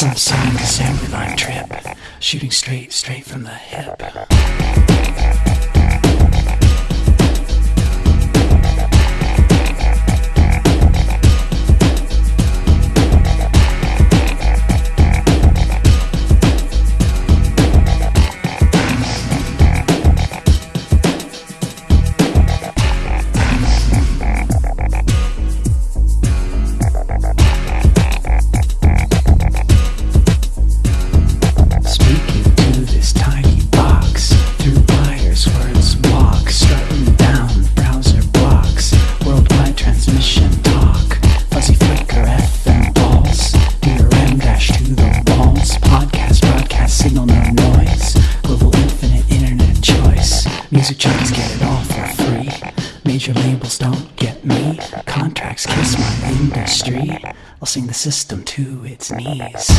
Sonic assembly line trip, shooting straight, straight from the hip. Music junkies get it all for free, major labels don't get me, contracts kiss my industry, I'll sing the system to its knees.